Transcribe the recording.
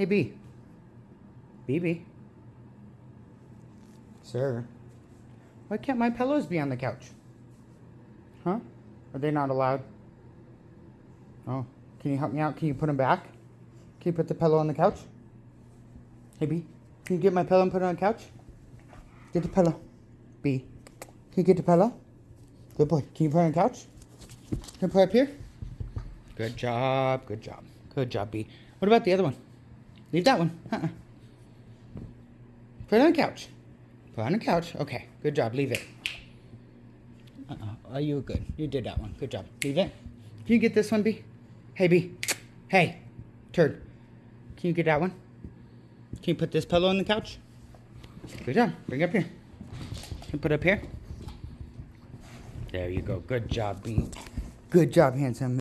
Hey, B. BB. Sir. Why can't my pillows be on the couch? Huh? Are they not allowed? Oh. Can you help me out? Can you put them back? Can you put the pillow on the couch? Hey, B. Can you get my pillow and put it on the couch? Get the pillow. B. Can you get the pillow? Good boy. Can you put it on the couch? Can you put it up here? Good job. Good job. Good job, B. What about the other one? Leave that one. Uh-uh. Put it on the couch. Put it on the couch. Okay. Good job. Leave it. Uh-uh. Oh, you were good. You did that one. Good job. Leave it. Can you get this one, B? Hey, B. Hey. Turd. Can you get that one? Can you put this pillow on the couch? Good job. Bring it up here. Can you put it up here? There you go. Good job, B. Good job, handsome.